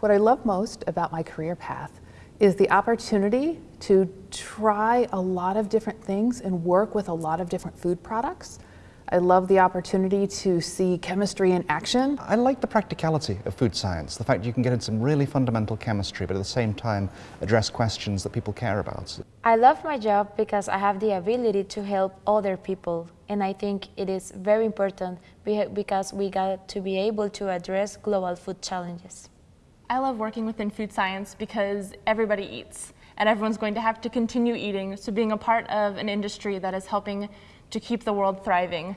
What I love most about my career path is the opportunity to try a lot of different things and work with a lot of different food products. I love the opportunity to see chemistry in action. I like the practicality of food science, the fact you can get into some really fundamental chemistry, but at the same time address questions that people care about. I love my job because I have the ability to help other people, and I think it is very important because we got to be able to address global food challenges. I love working within food science because everybody eats and everyone's going to have to continue eating. So being a part of an industry that is helping to keep the world thriving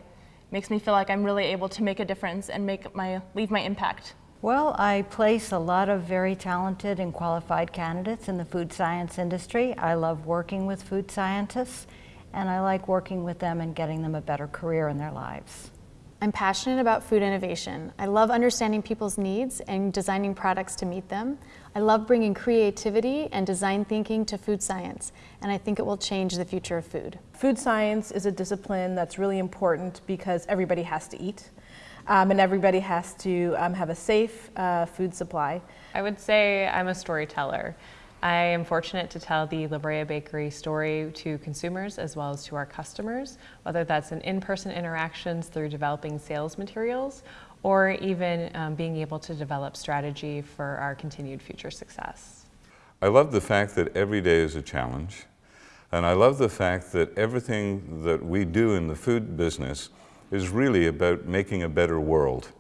makes me feel like I'm really able to make a difference and make my, leave my impact. Well, I place a lot of very talented and qualified candidates in the food science industry. I love working with food scientists and I like working with them and getting them a better career in their lives. I'm passionate about food innovation. I love understanding people's needs and designing products to meet them. I love bringing creativity and design thinking to food science, and I think it will change the future of food. Food science is a discipline that's really important because everybody has to eat. Um, and everybody has to um, have a safe uh, food supply. I would say I'm a storyteller. I am fortunate to tell the La Brea Bakery story to consumers as well as to our customers, whether that's in in-person interactions through developing sales materials or even um, being able to develop strategy for our continued future success. I love the fact that every day is a challenge. And I love the fact that everything that we do in the food business is really about making a better world.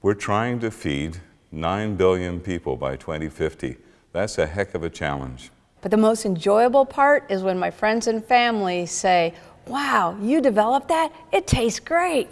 We're trying to feed 9 billion people by 2050. That's a heck of a challenge. But the most enjoyable part is when my friends and family say, wow, you developed that? It tastes great.